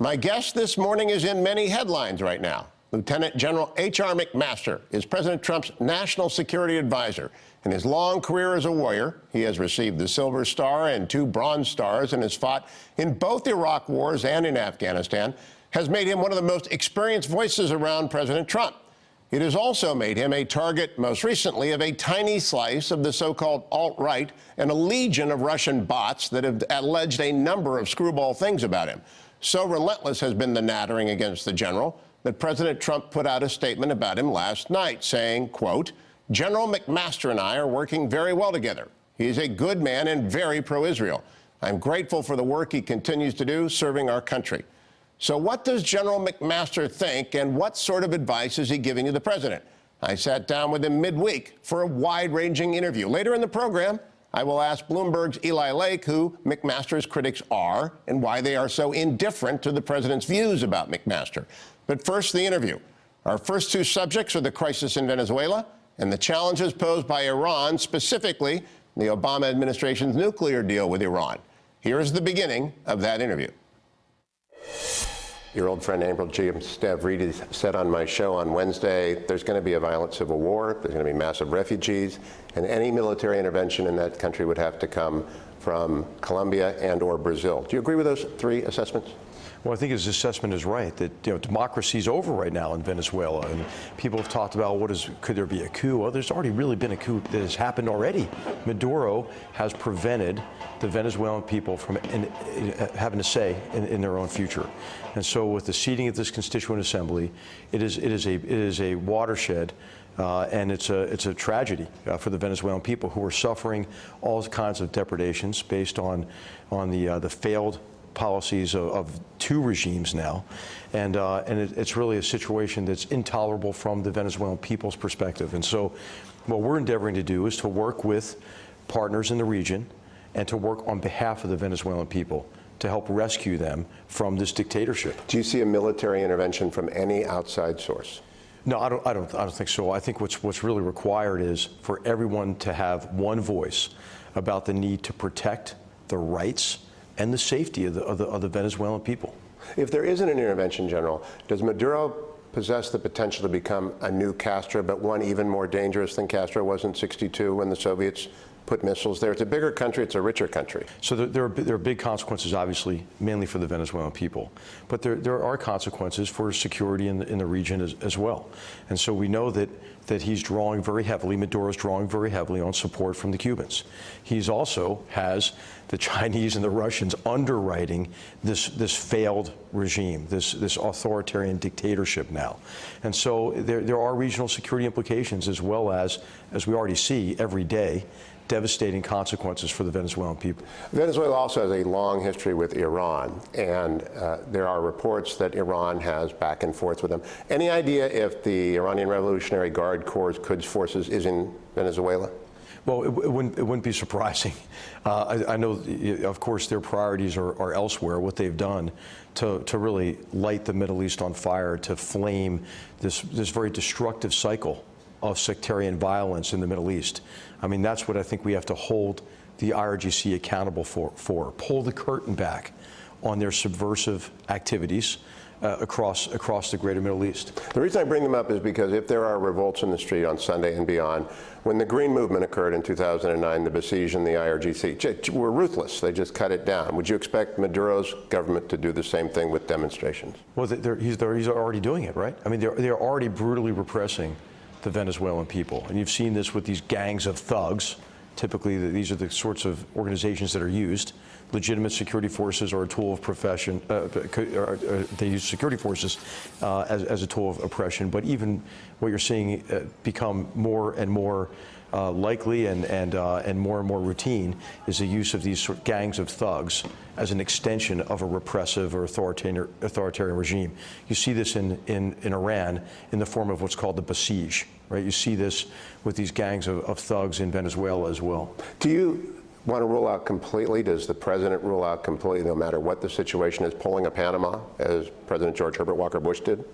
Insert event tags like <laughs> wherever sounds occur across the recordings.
My guest this morning is in many headlines right now. Lieutenant General H.R. McMaster is President Trump's national security advisor. In his long career as a warrior, he has received the Silver Star and two Bronze Stars and has fought in both Iraq wars and in Afghanistan, has made him one of the most experienced voices around President Trump. It has also made him a target, most recently, of a tiny slice of the so-called alt-right and a legion of Russian bots that have alleged a number of screwball things about him. So relentless has been the nattering against the general that President Trump put out a statement about him last night saying, quote, General McMaster and I are working very well together. He's a good man and very pro-Israel. I'm grateful for the work he continues to do serving our country. So what does General McMaster think and what sort of advice is he giving to the president? I sat down with him midweek for a wide-ranging interview. Later in the program, I will ask Bloomberg's Eli Lake who McMaster's critics are and why they are so indifferent to the president's views about McMaster. But first, the interview. Our first two subjects are the crisis in Venezuela and the challenges posed by Iran, specifically the Obama administration's nuclear deal with Iran. Here is the beginning of that interview. Your old friend Admiral James Stavridis said on my show on Wednesday, there's going to be a violent civil war, there's going to be massive refugees, and any military intervention in that country would have to come from Colombia and or Brazil. Do you agree with those three assessments? Well, I think his assessment is right that you know democracy is over right now in Venezuela, and people have talked about what is could there be a coup? Well, there's already really been a coup that has happened already. Maduro has prevented the Venezuelan people from in, in, having a say in, in, their own future, and so with the seating of this Constituent Assembly, it is it is a it is a watershed. Uh, and it's a, it's a tragedy uh, for the Venezuelan people who are suffering all kinds of depredations based on, on the, uh, the failed policies of, of two regimes now. And, uh, and it, it's really a situation that's intolerable from the Venezuelan people's perspective. And so what we're endeavoring to do is to work with partners in the region and to work on behalf of the Venezuelan people to help rescue them from this dictatorship. Do you see a military intervention from any outside source? No, I don't, I don't, I don't think so. I think what's, what's really required is for everyone to have one voice about the need to protect the rights and the safety of the, of the, of the Venezuelan people. If there isn't an intervention, General, does Maduro possess the potential to become a new Castro, but one even more dangerous than Castro was in 62 when the Soviets put missiles there. It's a bigger country, it's a richer country. So there, are, there are big consequences, obviously, mainly for the Venezuelan people. But there, there are consequences for security in the, in the region as, as well. And so we know that, that he's drawing very heavily, Maduro's drawing very heavily on support from the Cubans. He's also has the Chinese and the Russians underwriting this, this failed regime, this, this authoritarian dictatorship now. And so there, there are regional security implications as well as, as we already see every day, devastating consequences for the Venezuelan people. Venezuela also has a long history with Iran, and uh, there are reports that Iran has back and forth with them. Any idea if the Iranian Revolutionary Guard Corps Quds forces is in Venezuela? Well, it, it, wouldn't, it wouldn't be surprising. <laughs> Uh, I, I, know, of course, their priorities are, are, elsewhere, what they've done to, to really light the Middle East on fire, to flame this, this very destructive cycle of sectarian violence in the Middle East. I mean, that's what I think we have to hold the IRGC accountable for, for. Pull the curtain back on their subversive activities uh, across, across the greater Middle East. The reason I bring them up is because if there are revolts in the street on Sunday and beyond, when the Green Movement occurred in 2009, the Basij and the IRGC were ruthless. They just cut it down. Would you expect Maduro's government to do the same thing with demonstrations? Well, they're, he's, they're, he's already doing it, right? I mean, they're, they're already brutally repressing the Venezuelan people. And you've seen this with these gangs of thugs. Typically, these are the sorts of organizations that are used. Legitimate security forces are a tool of profession. Uh, uh, they use security forces uh, as, as, a tool of oppression. But even what you're seeing uh, become more and more uh, likely and, and, uh, and more and more routine is the use of these sort of gangs of thugs as an extension of a repressive or authoritarian, authoritarian regime. You see this in, in, in Iran in the form of what's called the Basij, right? You see this with these gangs of, of thugs in Venezuela as well. Do you want to rule out completely? Does the president rule out completely, no matter what the situation is, pulling a Panama, as President George Herbert Walker Bush did?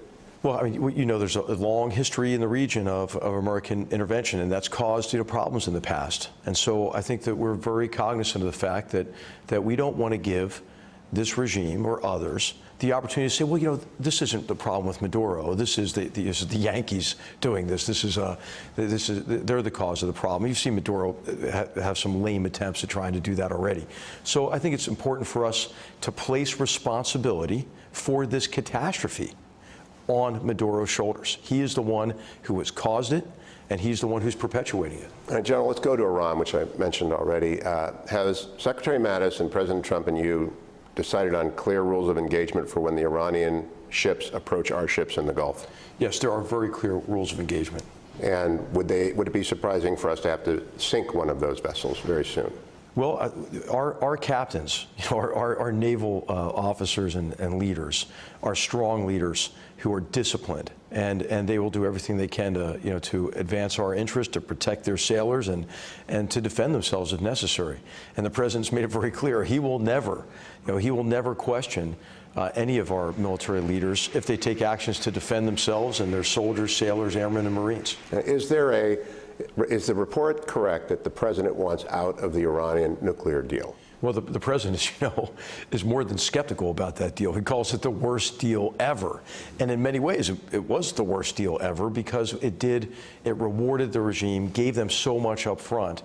Well, I mean, you know, there's a long history in the region of, of American intervention, and that's caused you know problems in the past. And so I think that we're very cognizant of the fact that that we don't want to give this regime or others the opportunity to say, well, you know, this isn't the problem with Maduro. This is the, the, this is the Yankees doing this. This is, uh, this is, they're the cause of the problem. You've seen Maduro ha have some lame attempts at trying to do that already. So I think it's important for us to place responsibility for this catastrophe on Maduro's shoulders. He is the one who has caused it, and he's the one who's perpetuating it. All right, General, let's go to Iran, which I mentioned already. Uh, has Secretary Mattis and President Trump and you decided on clear rules of engagement for when the Iranian ships approach our ships in the Gulf? Yes, there are very clear rules of engagement. And would, they, would it be surprising for us to have to sink one of those vessels very soon? Well, uh, our, our captains, you <laughs> know, our, our, our naval uh, officers and, and leaders are strong leaders who are disciplined, and, and they will do everything they can to, you know, to advance our interests, to protect their sailors, and, and to defend themselves if necessary. And the president's made it very clear he will never, you know, he will never question uh, any of our military leaders if they take actions to defend themselves and their soldiers, sailors, airmen, and Marines. Is there a is the report correct that the president wants out of the Iranian nuclear deal? Well, the, the, president, <laughs> as you know, is more than skeptical about that deal. He calls it the worst deal ever. And in many ways, it, it, was the worst deal ever because it did, it rewarded the regime, gave them so much up front.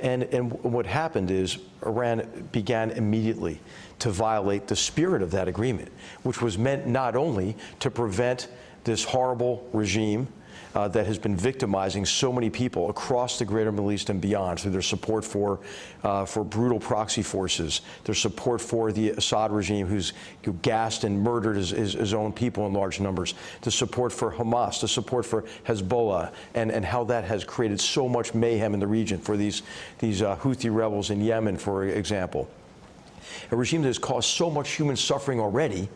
And, and what happened is Iran began immediately to violate the spirit of that agreement, which was meant not only to prevent this horrible regime uh, that has been victimizing so many people across the greater Middle East and beyond through their support for, uh, for brutal proxy forces, their support for the Assad regime who's who gassed and murdered his, his, his, own people in large numbers, the support for Hamas, the support for Hezbollah, and, and how that has created so much mayhem in the region for these, these uh, Houthi rebels in Yemen, for example. A regime that has caused so much human suffering already,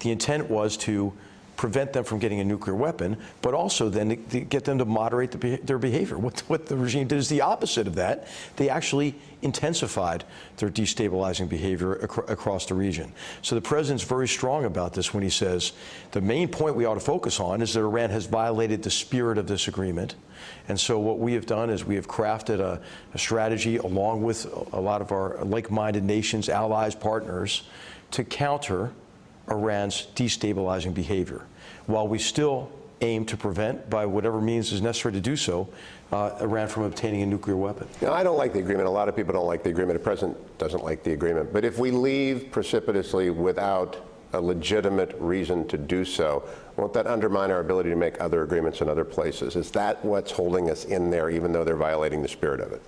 the intent was to prevent them from getting a nuclear weapon, but also then to, to get them to moderate the, their behavior. What, what the regime did is the opposite of that. They actually intensified their destabilizing behavior ac across the region. So the president's very strong about this when he says the main point we ought to focus on is that Iran has violated the spirit of this agreement. And so what we have done is we have crafted a, a strategy along with a lot of our like-minded nations, allies, partners, to counter Iran's destabilizing behavior, while we still aim to prevent, by whatever means is necessary to do so, uh, Iran from obtaining a nuclear weapon. Now, I don't like the agreement. A lot of people don't like the agreement. The president doesn't like the agreement. But if we leave precipitously without a legitimate reason to do so, won't that undermine our ability to make other agreements in other places? Is that what's holding us in there, even though they're violating the spirit of it?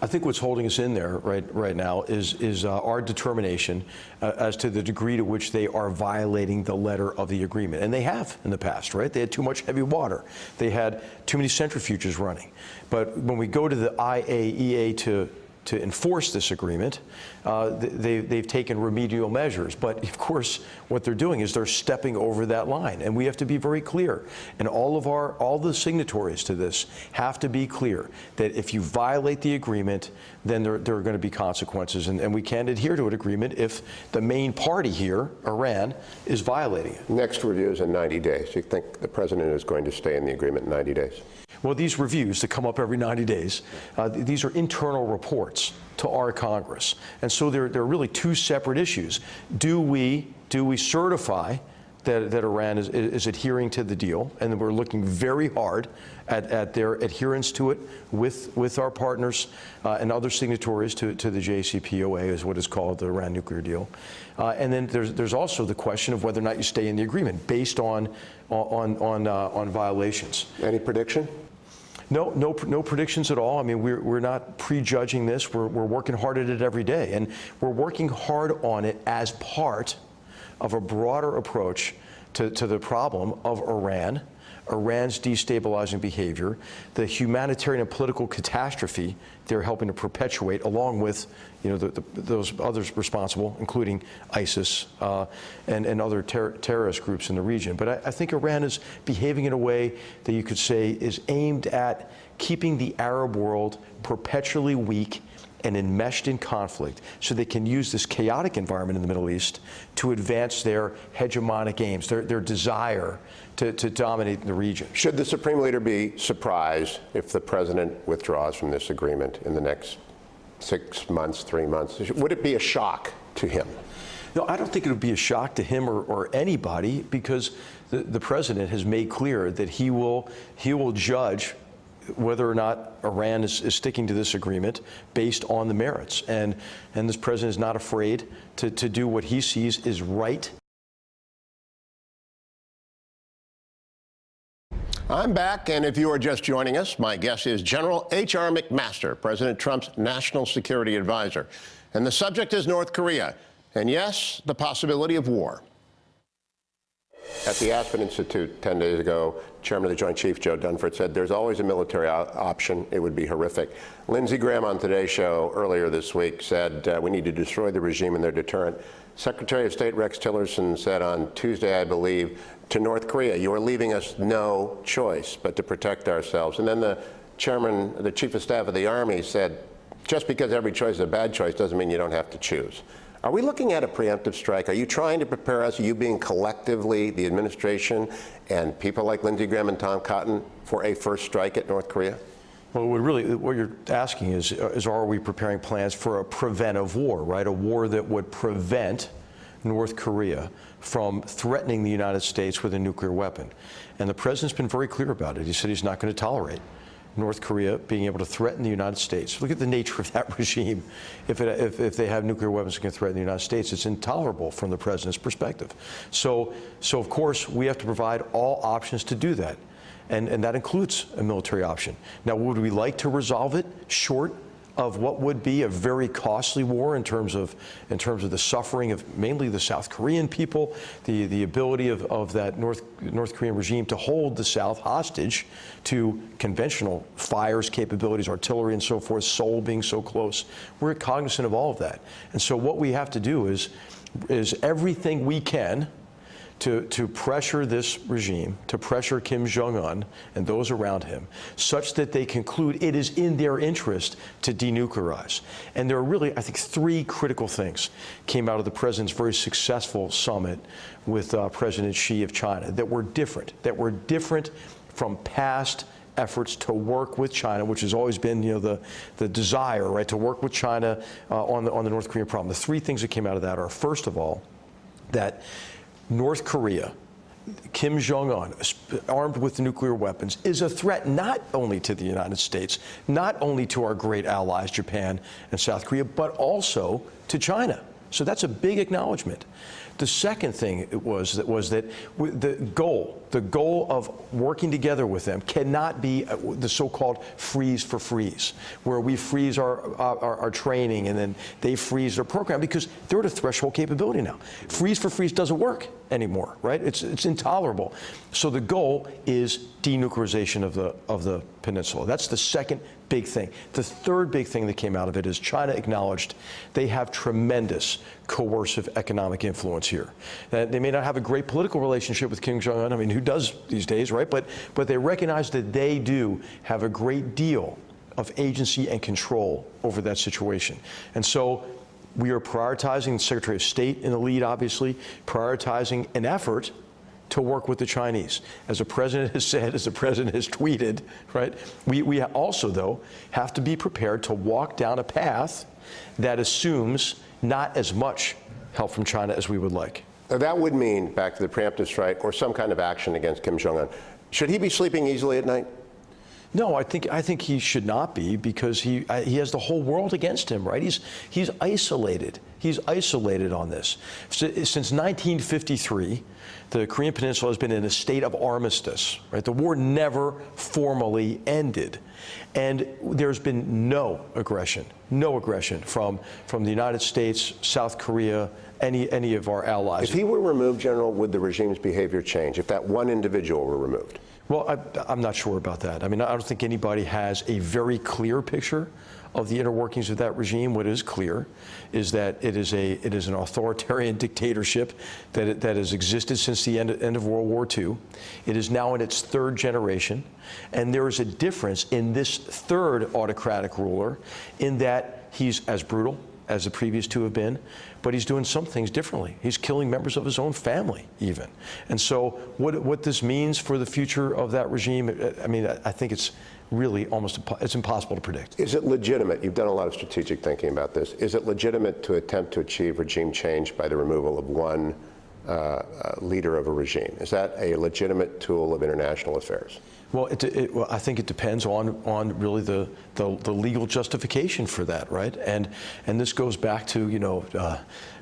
I think what's holding us in there right right now is is uh, our determination uh, as to the degree to which they are violating the letter of the agreement, and they have in the past. Right? They had too much heavy water. They had too many centrifuges running. But when we go to the IAEA to to enforce this agreement, uh, they, they've taken remedial measures. But of course, what they're doing is they're stepping over that line. And we have to be very clear. And all of our, all the signatories to this have to be clear that if you violate the agreement, then there, there are going to be consequences. And, and we can't adhere to an agreement if the main party here, Iran, is violating it. Next review is in 90 days. You think the president is going to stay in the agreement in 90 days? Well, these reviews that come up every 90 days, uh, these are internal reports to our Congress. And so they're, they're really two separate issues. Do we, do we certify that, that Iran is, is adhering to the deal? And we're looking very hard at, at their adherence to it with, with our partners uh, and other signatories to, to the JCPOA, is what is called the Iran nuclear deal. Uh, and then there's, there's also the question of whether or not you stay in the agreement based on, on, on, uh, on violations. Any prediction? No, no, no predictions at all. I mean, we're, we're not prejudging this. We're, we're working hard at it every day. And we're working hard on it as part of a broader approach to, to the problem of Iran, Iran's destabilizing behavior, the humanitarian and political catastrophe they're helping to perpetuate, along with you know, the, the, those others responsible, including ISIS uh, and, and other ter terrorist groups in the region. But I, I think Iran is behaving in a way that you could say is aimed at keeping the Arab world perpetually weak and enmeshed in conflict so they can use this chaotic environment in the Middle East to advance their hegemonic aims, their, their desire to, to dominate the region. Should the Supreme Leader be surprised if the President withdraws from this agreement in the next six months, three months? Would it be a shock to him? No, I don't think it would be a shock to him or, or anybody because the, the president has made clear that he will he will judge whether or not Iran is, is sticking to this agreement based on the merits. And and this president is not afraid to, to do what he sees is right. I'm back, and if you are just joining us, my guest is General H.R. McMaster, President Trump's national security advisor. And the subject is North Korea, and yes, the possibility of war. At the Aspen Institute 10 days ago, Chairman of the Joint Chiefs Joe Dunford said there's always a military option. It would be horrific. Lindsey Graham on Today's Show earlier this week said uh, we need to destroy the regime and their deterrent. Secretary of State Rex Tillerson said on Tuesday, I believe, to North Korea, you are leaving us no choice but to protect ourselves. And then the chairman, the chief of staff of the Army said, just because every choice is a bad choice doesn't mean you don't have to choose. Are we looking at a preemptive strike? Are you trying to prepare us, are you being collectively the administration and people like Lindsey Graham and Tom Cotton, for a first strike at North Korea? Well, what really, what you're asking is, is are we preparing plans for a preventive war, right? A war that would prevent North Korea from threatening the United States with a nuclear weapon. And the president's been very clear about it. He said he's not going to tolerate North Korea being able to threaten the United States. Look at the nature of <laughs> that regime. If, it, if, if, they have nuclear weapons that can threaten the United States, it's intolerable from the president's perspective. So, so of course, we have to provide all options to do that. And, and that includes a military option. Now, would we like to resolve it short of what would be a very costly war in terms of in terms of the suffering of mainly the South Korean people, the the ability of, of that North North Korean regime to hold the South hostage to conventional fires capabilities, artillery and so forth, Seoul being so close. We're cognizant of all of that. And so what we have to do is is everything we can to, to pressure this regime, to pressure Kim Jong un and those around him, such that they conclude it is in their interest to denuclearize. And there are really, I think, three critical things came out of the president's very successful summit with uh, President Xi of China that were different, that were different from past efforts to work with China, which has always been, you know, the, the desire, right, to work with China uh, on, the, on the North Korean problem. The three things that came out of that are, first of all, that North Korea, Kim Jong un, armed with nuclear weapons, is a threat not only to the United States, not only to our great allies, Japan and South Korea, but also to China. So that's a big acknowledgement. The second thing was that was that the goal, the goal of working together with them cannot be uh, the so-called freeze for freeze, where we freeze our, our, our, training and then they freeze their program because they're at a threshold capability now. Freeze for freeze doesn't work anymore, right? It's, it's intolerable. So the goal is denuclearization of the, of the peninsula. That's the second big thing. The third big thing that came out of it is China acknowledged they have tremendous coercive economic influence here. That they may not have a great political relationship with Kim Jong Un. I mean, who does these days, right? But but they recognize that they do have a great deal of agency and control over that situation. And so we are prioritizing the Secretary of State in the lead, obviously, prioritizing an effort to work with the Chinese. As the president has said, as the president has tweeted, right, we, we also, though, have to be prepared to walk down a path that assumes not as much help from China as we would like. Now that would mean, back to the preemptive strike, or some kind of action against Kim Jong-un. Should he be sleeping easily at night? No, I think I think he should not be because he he has the whole world against him, right? He's he's isolated. He's isolated on this. Since 1953, the Korean Peninsula has been in a state of armistice, right? The war never formally ended. And there's been no aggression, no aggression from, from the United States, South Korea, any, any of our allies. If he were removed, General, would the regime's behavior change if that one individual were removed? Well, I, am not sure about that. I mean, I don't think anybody has a very clear picture of the inner workings of that regime. What is clear is that it is a it is an authoritarian <laughs> dictatorship that it, that has existed since the end, end of World War II. It is now in its third generation, and there is a difference in this third autocratic ruler in that he's as brutal, as the previous two have been, but he's doing some things differently. He's killing members of his own family, even. And so, what, what this means for the future of that regime, I mean, I think it's really almost it's impossible to predict. Is it legitimate? You've done a lot of strategic thinking about this. Is it legitimate to attempt to achieve regime change by the removal of one uh, uh, leader of a regime? Is that a legitimate tool of international affairs? Well, it, it, well, I think it depends on on really the, the, the legal justification for that, right? And and this goes back to you know uh,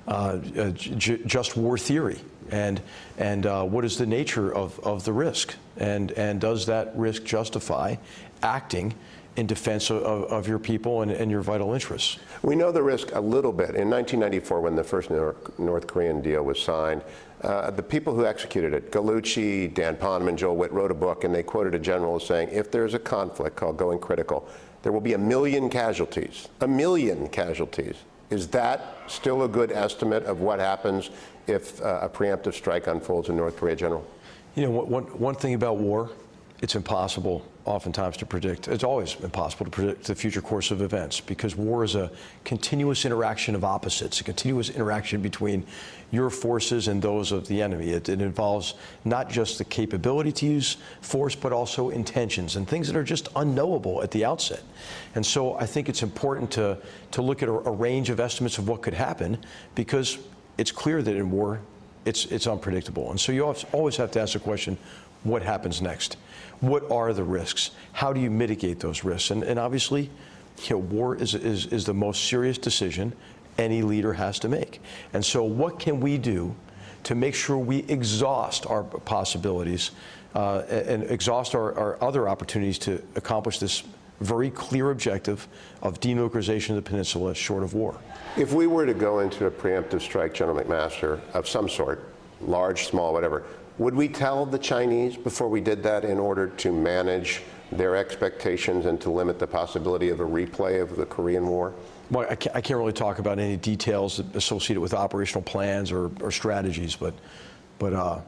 uh, just war theory, and and uh, what is the nature of, of the risk, and and does that risk justify acting in defense of, of your people and, and, your vital interests. We know the risk a little bit. In 1994, when the first North Korean deal was signed, uh, the people who executed it, Gallucci, Dan Poneman, Joel Wit, wrote a book, and they quoted a general as saying, if there's a conflict called going critical, there will be a million casualties, a million casualties. Is that still a good estimate of what happens if uh, a preemptive strike unfolds in North Korea, General? You know, one, one thing about war it's impossible oftentimes to predict. It's always impossible to predict the future course of events because war is a continuous interaction of opposites, a continuous interaction between your forces and those of the enemy. It, it, involves not just the capability to use force, but also intentions and things that are just unknowable at the outset. And so I think it's important to, to look at a, a range of estimates of what could happen because it's clear that in war, it's, it's unpredictable. And so you always have to ask the question, what happens next? What are the risks? How do you mitigate those risks? And, and obviously, you know, war is, is, is the most serious decision any leader has to make. And so what can we do to make sure we exhaust our possibilities uh, and exhaust our, our other opportunities to accomplish this very clear objective of denuclearization of the peninsula short of war. If we were to go into a preemptive strike, General McMaster, of some sort, large, small, whatever, would we tell the Chinese before we did that in order to manage their expectations and to limit the possibility of a replay of the Korean War? Well, I can't, I can't really talk about any details associated with operational plans or, or strategies, but, but uh,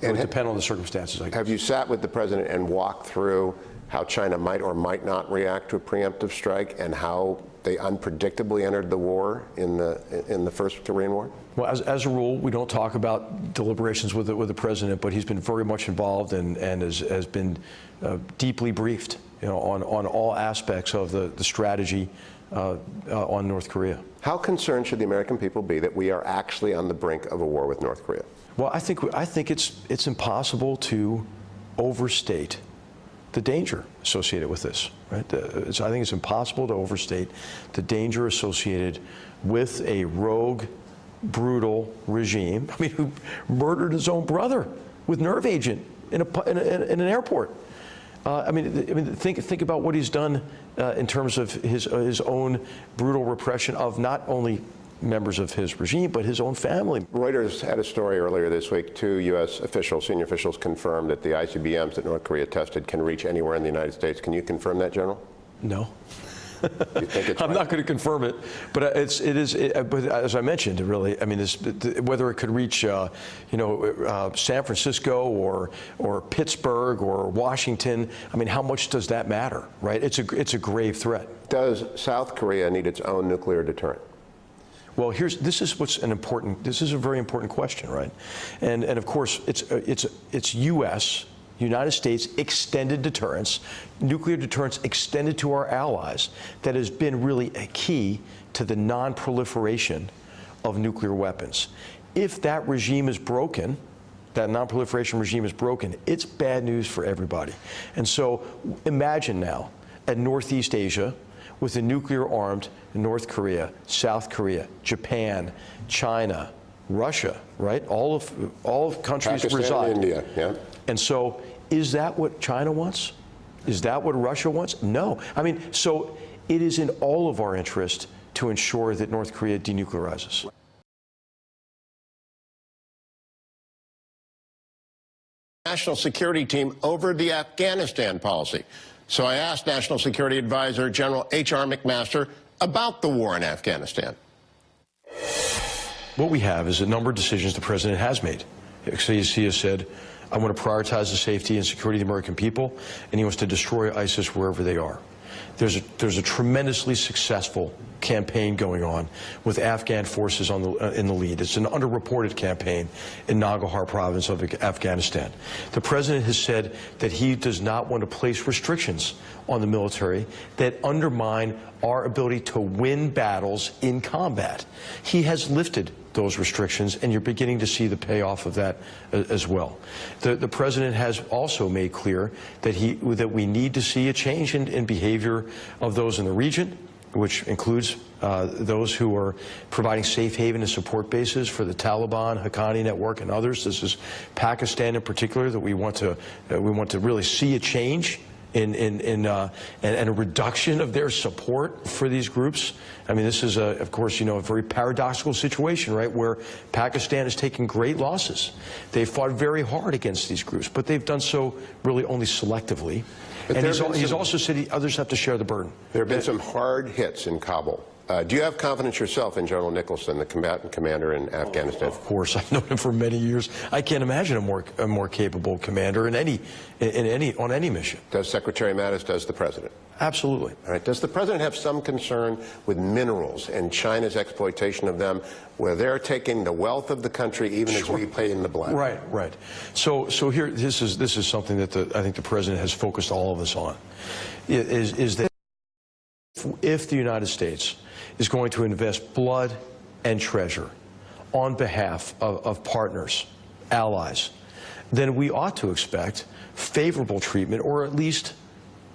it would depend on the circumstances. Have you sat with the president and walked through how China might or might not react to a preemptive strike and how they unpredictably entered the war in the in the first Korean War? Well, as, as a rule, we don't talk about deliberations with the, with the president, but he's been very much involved and, and has, has been uh, deeply briefed you know, on, on all aspects of the, the strategy uh, uh, on North Korea. How concerned should the American people be that we are actually on the brink of a war with North Korea? Well, I think, I think it's, it's impossible to overstate the danger associated with this. Right? I think it's impossible to overstate the danger associated with a rogue, brutal regime. <laughs> I mean, who murdered his own brother with nerve agent in, a, in, a, in an airport. Uh, I mean, I mean, think think about what he's done uh, in terms of his uh, his own brutal repression of not only members of his regime, but his own family. Reuters had a story earlier this week. Two U.S. officials, senior officials, confirmed that the ICBMs that North Korea tested can reach anywhere in the United States. Can you confirm that, General? No. <laughs> I'm not going to confirm it, but it's it is. It, but as I mentioned, really, I mean, this, whether it could reach, uh, you know, uh, San Francisco or or Pittsburgh or Washington. I mean, how much does that matter, right? It's a it's a grave threat. Does South Korea need its own nuclear deterrent? Well, here's this is what's an important. This is a very important question, right? And and of course, it's it's it's U.S. United States extended deterrence, nuclear deterrence extended to our allies, that has been really a key to the non-proliferation of nuclear weapons. If that regime is broken, that non-proliferation regime is broken, it's bad news for everybody. And so imagine now at Northeast Asia, with a nuclear armed North Korea, South Korea, Japan, China, Russia, right? All of all of countries Pakistan, reside. India, yeah. And so, is that what China wants? Is that what Russia wants? No. I mean, so it is in all of our interest to ensure that North Korea denuclearizes. National security team over the Afghanistan policy. So I asked National Security Advisor General H.R. McMaster about the war in Afghanistan. What we have is a number of decisions the president has made. He has said, I want to prioritize the safety and security of the American people, and he wants to destroy ISIS wherever they are. There's a, there's a tremendously successful campaign going on with Afghan forces on the, uh, in the lead. It's an underreported campaign in Nangarhar province of Afghanistan. The president has said that he does not want to place restrictions on the military that undermine our ability to win battles in combat. He has lifted those restrictions, and you're beginning to see the payoff of that uh, as well. The, the president has also made clear that, he, that we need to see a change in, in behavior of those in the region, which includes uh, those who are providing safe haven and support bases for the Taliban, Haqqani Network, and others. This is Pakistan in particular that we want to uh, we want to really see a change in, in, in uh, and, and, a reduction of their support for these groups. I mean, this is, a, of course, you know, a very paradoxical situation, right, where Pakistan is taking great losses. They fought very hard against these groups, but they've done so really only selectively. But and he's, he's, also said he, others have to share the burden. There have been some hard hits in Kabul. Uh, do you have confidence yourself in General Nicholson, the combatant commander in Afghanistan? Of course, <laughs> I've known him for many years. I can't imagine a more a more capable commander in any in any on any mission. Does Secretary Mattis? Does the president? Absolutely. All right. Does the president have some concern with minerals and China's exploitation of them, where they're taking the wealth of the country, even sure. as we pay in the blood? Right, right. So, so here, this is this is something that the, I think the president has focused all of us on. Is is that if the United States is going to invest blood and treasure on behalf of, of partners, allies, then we ought to expect favorable treatment or at least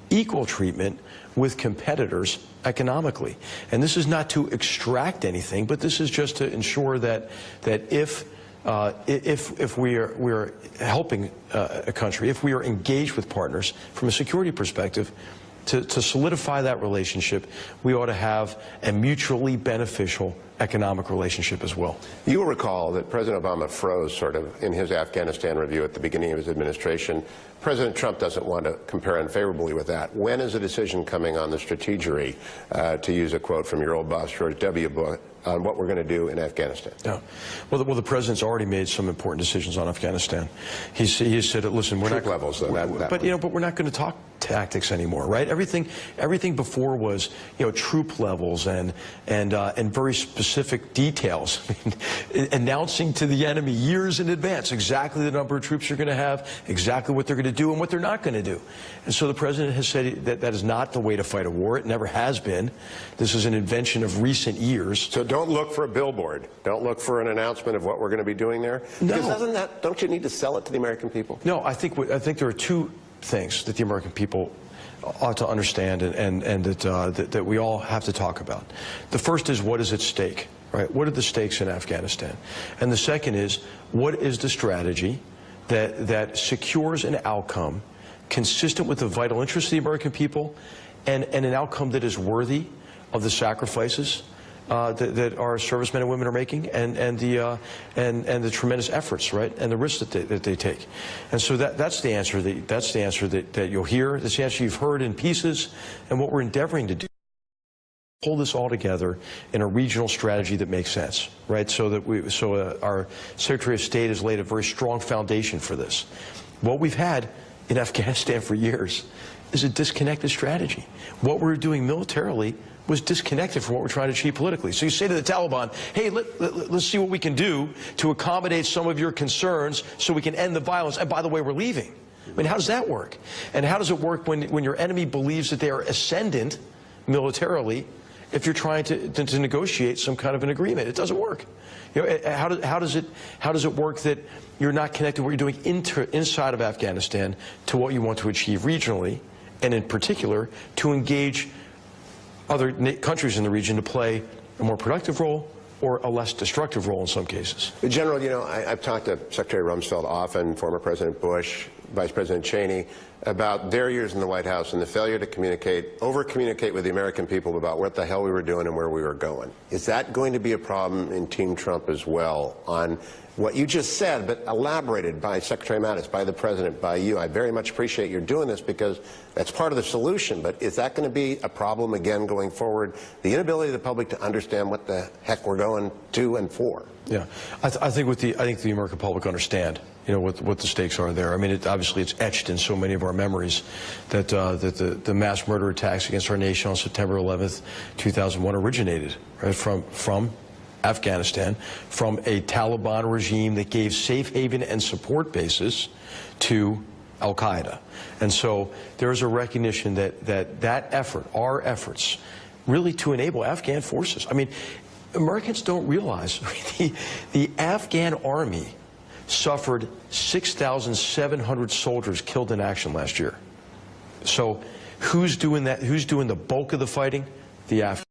equal treatment with competitors economically. And this is not to extract anything, but this is just to ensure that, that if uh, if, if we are, we are helping uh, a country, if we are engaged with partners from a security perspective, to, to solidify that relationship, we ought to have a mutually beneficial economic relationship as well. You will recall that President Obama froze sort of in his Afghanistan review at the beginning of his administration. President Trump doesn't want to compare unfavorably with that. When is a decision coming on the strategery, uh, to use a quote from your old boss, George W. Bush, on what we're going to do in Afghanistan? Yeah. Well, the, well, the president's already made some important decisions on Afghanistan. He's, he said, listen, we're Troop not levels, though. That, that but you know, but we're not going to talk tactics anymore, right? Everything, everything before was, you know, troop levels and and uh, and very specific details, <laughs> announcing to the enemy years in advance exactly the number of troops you're going to have, exactly what they're going to do and what they're not going to do. And so the president has said that that is not the way to fight a war. It never has been. This is an invention of recent years. So don't look for a billboard. Don't look for an announcement of what we're going to be doing there. No. Because doesn't that, don't you need to sell it to the American people? No, I think, I think there are two things that the American people ought to understand and, and, and that, uh, that, that we all have to talk about. The first is what is at stake, right? What are the stakes in Afghanistan? And the second is what is the strategy that, that secures an outcome consistent with the vital interests of the American people and, and an outcome that is worthy of the sacrifices uh, that, that, our servicemen and women are making and, and, the, uh, and, and the tremendous efforts, right, and the risks that they, that they take. And so that, that's the answer, that, that's the answer that, that you'll hear, that's the answer you've heard in pieces, and what we're endeavoring to do pull this all together in a regional strategy that makes sense, right? So that we, so uh, our Secretary of State has laid a very strong foundation for this. What we've had in Afghanistan <laughs> for years is a disconnected strategy. What we're doing militarily was disconnected from what we're trying to achieve politically. So you say to the Taliban, hey, let, let, let's see what we can do to accommodate some of your concerns so we can end the violence. And by the way, we're leaving. I mean, how does that work? And how does it work when, when your enemy believes that they are ascendant militarily if you're trying to, to, to negotiate some kind of an agreement? It doesn't work. You know, how, do, how, does it, how does it work that you're not connected what you're doing inter, inside of Afghanistan to what you want to achieve regionally, and in particular, to engage other countries in the region to play a more productive role or a less destructive role in some cases. General, you know, I, have talked to Secretary Rumsfeld often, former President Bush, Vice President Cheney, about their years in the White House and the failure to communicate, over-communicate with the American people about what the hell we were doing and where we were going. Is that going to be a problem in Team Trump as well on what you just said, but elaborated by Secretary Mattis, by the President, by you. I very much appreciate your doing this because that's part of the solution. But is that going to be a problem again going forward? The inability of the public to understand what the heck we're going to and for. Yeah, I, th- I think with the I think the American public understand, you know, what what the stakes are there. I mean, it, obviously it's etched in so many of our memories that uh, that the, the mass murder attacks against our nation on September 11th, 2001, originated right from from Afghanistan, from a Taliban regime that gave safe haven and support bases to Al Qaeda, and so there is a recognition that that that effort, our efforts, really to enable Afghan forces. I mean. Americans don't realize <laughs> the, the Afghan army suffered 6,700 soldiers killed in action last year. So who's doing that? Who's doing the bulk of the fighting? The Afghans.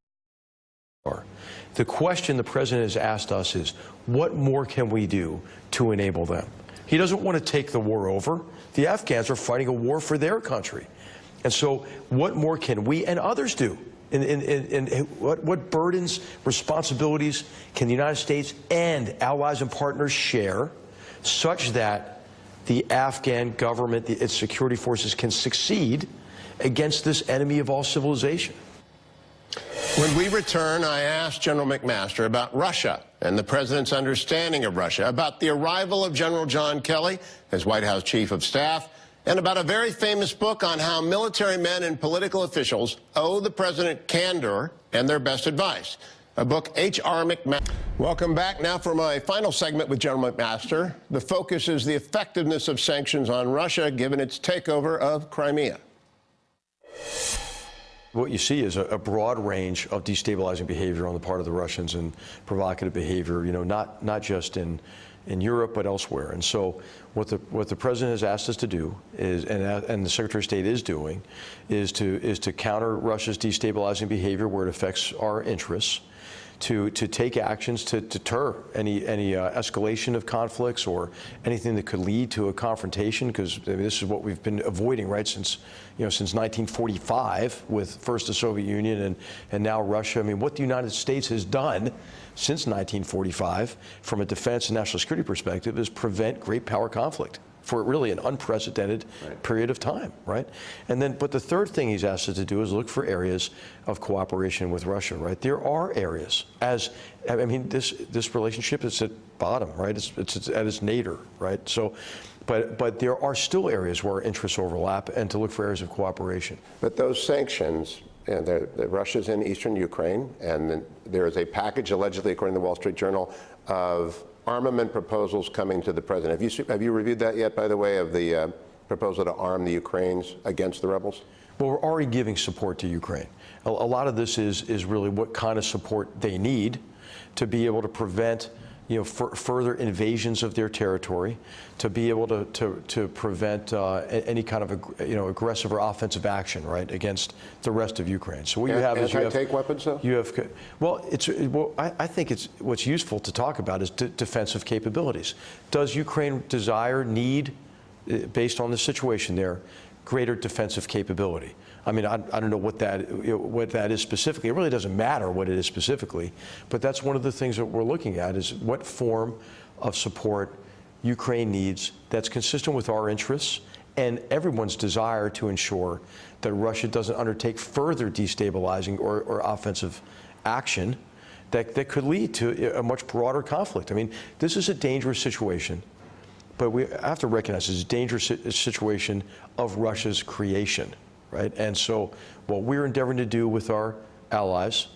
The question the president has asked us is, what more can we do to enable them? He doesn't want to take the war over. The Afghans are fighting a war for their country. And so what more can we and others do? And, and, and, and what, what burdens, responsibilities can the United States and allies and partners share such that the Afghan government, its security forces can succeed against this enemy of all civilization? When we return, I asked General McMaster about Russia and the president's understanding of Russia, about the arrival of General John Kelly as White House chief of staff, and about a very famous book on how military men and political officials owe the president candor and their best advice. A book H.R. McMaster. Welcome back now for my final segment with General McMaster. The focus is the effectiveness of sanctions on Russia given its takeover of Crimea. What you see is a, a, broad range of destabilizing behavior on the part of the Russians and provocative behavior, you know, not, not just in, in Europe but elsewhere. And so what the, what the president has asked us to do is, and, and the Secretary of State is doing, is to, is to counter Russia's destabilizing behavior where it affects our interests to, to take actions to deter any, any uh, escalation of conflicts or anything that could lead to a confrontation, because I mean, this is what we've been avoiding, right, since, you know, since 1945 with first the Soviet Union and, and now Russia. I mean, what the United States has done since 1945 from a defense and national security perspective is prevent great power conflict for really an unprecedented right. period of time, right? And then, but the third thing he's asked us to do is look for areas of cooperation with Russia, right? There are areas, as I mean, this this relationship is at bottom, right? It's, it's, it's at its nadir, right? So, but but there are still areas where interests overlap, and to look for areas of cooperation. But those sanctions. And the, the Russia's in eastern Ukraine, and there is a package, allegedly, according to the Wall Street Journal, of armament proposals coming to the president. Have you, have you reviewed that yet, by the way, of the uh, proposal to arm the Ukrainians against the rebels? Well, we're already giving support to Ukraine. A, a lot of this is, is really what kind of support they need to be able to prevent you know, further invasions of their territory, to be able to, to, to prevent uh, any kind of you know aggressive or offensive action, right, against the rest of Ukraine. So what you have is you have take weapons, though. You have well, it's well, I, I think it's what's useful to talk about is defensive capabilities. Does Ukraine desire, need, uh, based on the situation there, greater defensive capability? I mean, I, I don't know what that what that is specifically. It really doesn't matter what it is specifically, but that's one of the things that we're looking at is what form of support Ukraine needs that's consistent with our interests and everyone's desire to ensure that Russia doesn't undertake further destabilizing or, or offensive action that, that could lead to a much broader conflict. I mean, this is a dangerous situation, but we have to recognize it's a dangerous situation of Russia's creation right? And so what we're endeavoring to do with our allies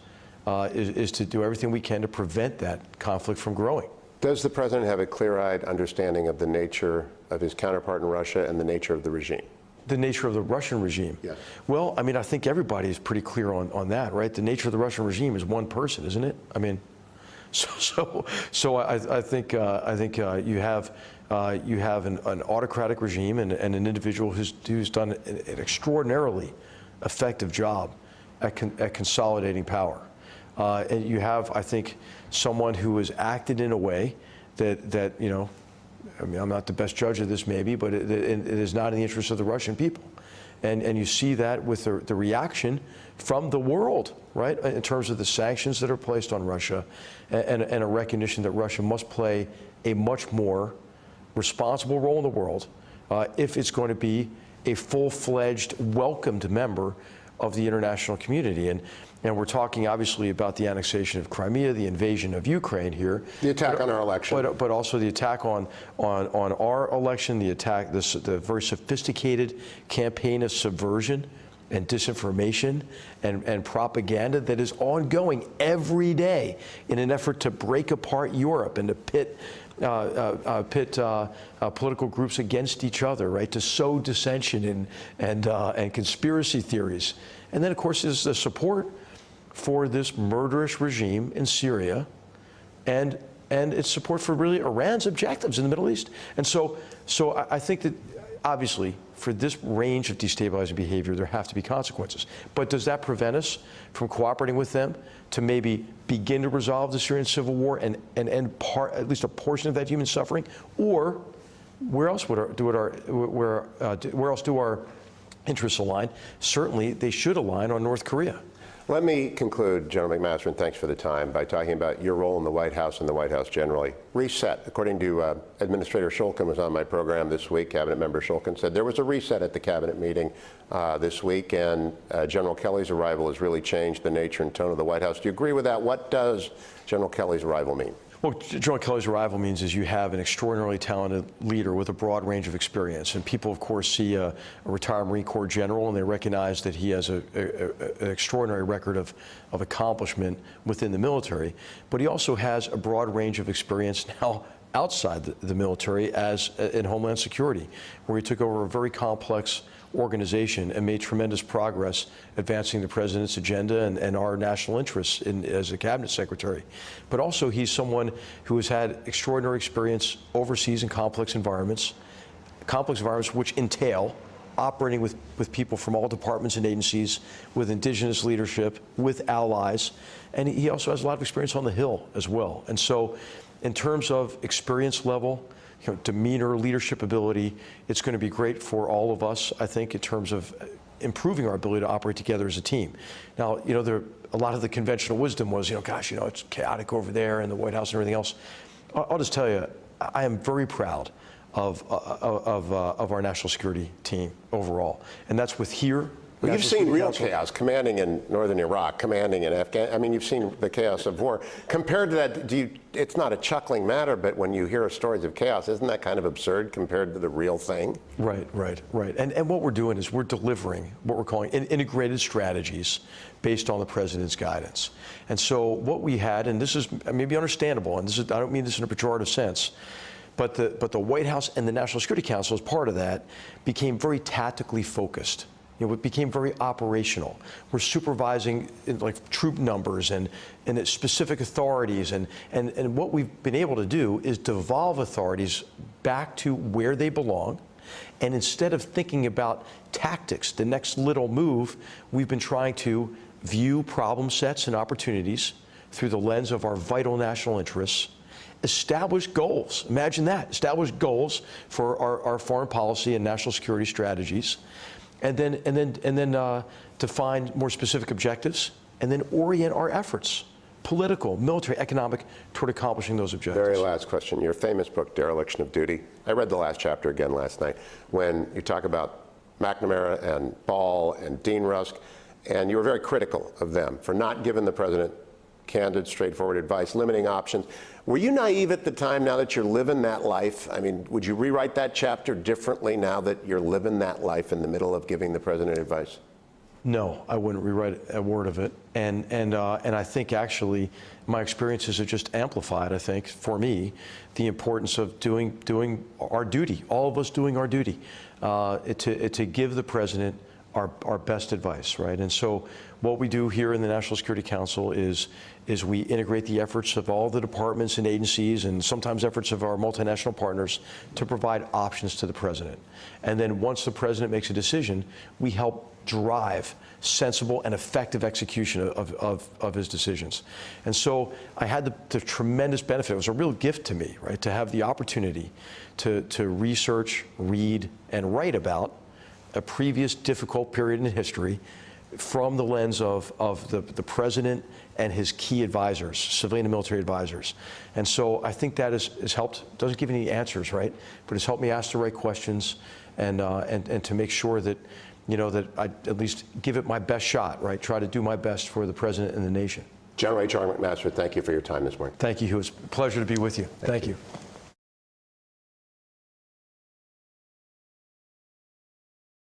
uh, is, is to do everything we can to prevent that conflict from growing. Does the president have a clear-eyed understanding of the nature of his counterpart in Russia and the nature of the regime? The nature of the Russian regime? Yes. Well, I mean, I think everybody is pretty clear on, on that, right? The nature of the Russian regime is one person, isn't it? I mean, so, so, so I, I think, uh, I think uh, you have uh, you have an, an autocratic regime and, and, an individual who's, who's done an, extraordinarily effective job at, con, at consolidating power. Uh, and you have, I think, someone who has acted in a way that, that you know, I mean, I'm not the best judge of this maybe, but it, it, it is not in the interest of the Russian people. And, and you see that with the, the reaction from the world, right, in terms of the sanctions that are placed on Russia and, and a recognition that Russia must play a much more responsible role in the world uh, if it's going to be a full-fledged, welcomed member of the international community. And, and we're talking obviously about the annexation of Crimea, the invasion of Ukraine here. The attack on our election. But, but also the attack on, on, on our election, the attack, this, the very sophisticated campaign of subversion and disinformation and, and propaganda that is ongoing every day in an effort to break apart Europe and to pit uh, uh, uh, pit uh, uh, political groups against each other, right? To sow dissension and and uh, and conspiracy theories, and then of course there's the support for this murderous regime in Syria, and and its support for really Iran's objectives in the Middle East. And so so I, I think that obviously for this range of destabilizing behavior, there have to be consequences. But does that prevent us from cooperating with them to maybe begin to resolve the Syrian civil war and, and end part, at least a portion of that human suffering? Or where else would our, do our, where, uh, where else do our interests align? Certainly, they should align on North Korea. Let me conclude, General McMaster, and thanks for the time, by talking about your role in the White House and the White House generally. Reset, according to uh, Administrator Shulkin was on my program this week, Cabinet Member Shulkin said there was a reset at the Cabinet meeting uh, this week, and uh, General Kelly's arrival has really changed the nature and tone of the White House. Do you agree with that? What does General Kelly's arrival mean? Well, General Kelly's arrival means is you have an extraordinarily talented leader with a broad range of experience. And people, of course, see a, a retired Marine Corps general and they recognize that he has a, a, an extraordinary record of, of accomplishment within the military. But he also has a broad range of experience now outside the, the military as uh, in Homeland Security, where he took over a very complex organization and made tremendous progress advancing the president's agenda and, and our national interests in, as a cabinet secretary. But also he's someone who has had extraordinary experience overseas in complex environments, complex environments which entail operating with, with people from all departments and agencies, with indigenous leadership, with allies, and he also has a lot of experience on the Hill as well. And so in terms of experience level, you know, demeanor, leadership ability. It's going to be great for all of us, I think, in terms of improving our ability to operate together as a team. Now, you know, there, a lot of the conventional wisdom was, you know, gosh, you know, it's chaotic over there in the White House and everything else. I'll, just tell you, I am very proud of, uh, of, uh, of our national security team overall. And that's with here well, you've seen real Council. chaos, commanding in northern Iraq, commanding in Afghanistan. I mean, you've seen the chaos of war. Compared to that, do you, it's not a chuckling matter, but when you hear stories of chaos, isn't that kind of absurd compared to the real thing? Right, right, right. And, and what we're doing is we're delivering what we're calling integrated strategies based on the president's guidance. And so what we had, and this is maybe understandable, and this is, I don't mean this in a pejorative sense, but the, but the White House and the National Security Council, as part of that, became very tactically focused. You know, it became very operational. We're supervising like troop numbers and, and specific authorities. And, and, and what we've been able to do is devolve authorities back to where they belong. And instead of thinking about tactics, the next little move, we've been trying to view problem sets and opportunities through the lens of our vital national interests establish goals. Imagine that. Establish goals for our, our foreign policy and national security strategies and then, and then, and then uh, define more specific objectives, and then orient our efforts, political, military, economic, toward accomplishing those objectives. Very last question. Your famous book, Dereliction of Duty. I read the last chapter again last night when you talk about McNamara and Ball and Dean Rusk, and you were very critical of them for not giving the president candid, straightforward advice, limiting options. Were you naive at the time now that you're living that life? I mean, would you rewrite that chapter differently now that you're living that life in the middle of giving the president advice? No, I wouldn't rewrite a word of it. And, and, uh, and I think actually my experiences have just amplified, I think, for me, the importance of doing, doing our duty, all of us doing our duty, uh, to, to give the president our, our best advice, right? And so what we do here in the National Security Council is, is we integrate the efforts of all the departments and agencies and sometimes efforts of our multinational partners to provide options to the president. And then once the president makes a decision, we help drive sensible and effective execution of, of, of his decisions. And so I had the, the, tremendous benefit, it was a real gift to me, right, to have the opportunity to, to research, read, and write about a previous difficult period in history from the lens of, of the, the president and his key advisors, civilian and military advisors. And so I think that has, has helped, doesn't give any answers, right? But it's helped me ask the right questions and, uh, and, and to make sure that, you know, that I at least give it my best shot, right? Try to do my best for the president and the nation. General H.R. McMaster, thank you for your time this morning. Thank you, Hugh. It's a pleasure to be with you. Thank, you.